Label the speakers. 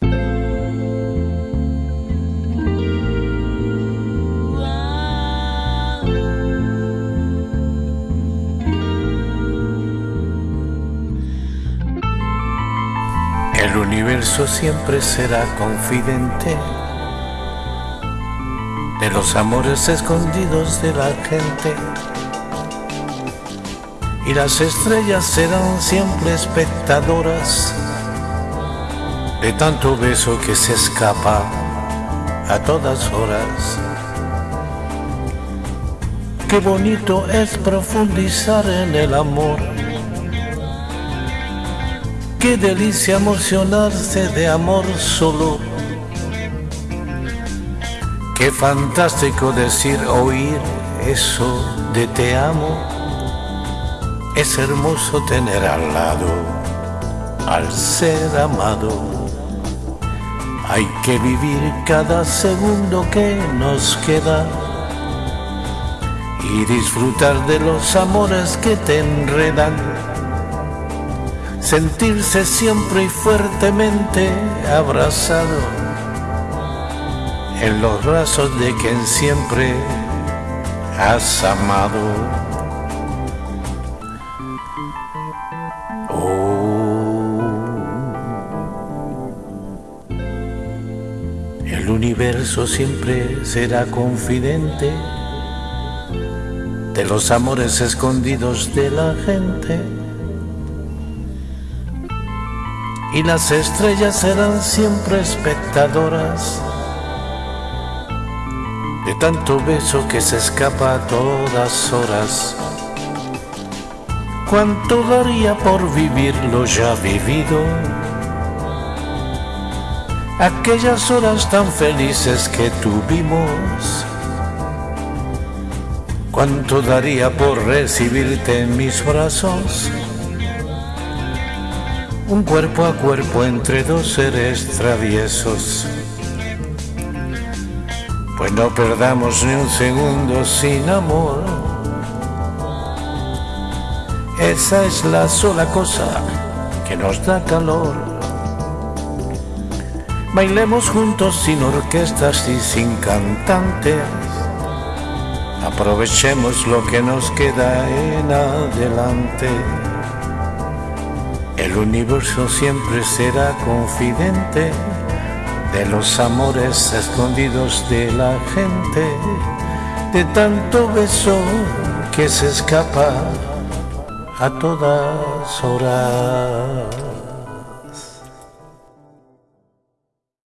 Speaker 1: El universo siempre será confidente de los amores escondidos de la gente. Y las estrellas serán siempre espectadoras de tanto beso que se escapa a todas horas. Qué bonito es profundizar en el amor. Qué delicia emocionarse de amor solo. Qué fantástico decir, oír eso de te amo. Es hermoso tener al lado al ser amado. Hay que vivir cada segundo que nos queda y disfrutar de los amores que te enredan. Sentirse siempre y fuertemente abrazado en los brazos de quien siempre has amado. Oh, el universo siempre será confidente de los amores escondidos de la gente. Y las estrellas serán siempre espectadoras de tanto beso que se escapa a todas horas. ¿Cuánto daría por vivir lo ya vivido? Aquellas horas tan felices que tuvimos. ¿Cuánto daría por recibirte en mis brazos? Un cuerpo a cuerpo entre dos seres traviesos. Pues no perdamos ni un segundo sin amor. Esa es la sola cosa que nos da calor. Bailemos juntos sin orquestas y sin cantantes. Aprovechemos lo que nos queda en adelante. El universo siempre será confidente de los amores escondidos de la gente, de tanto beso que se escapa a todas horas.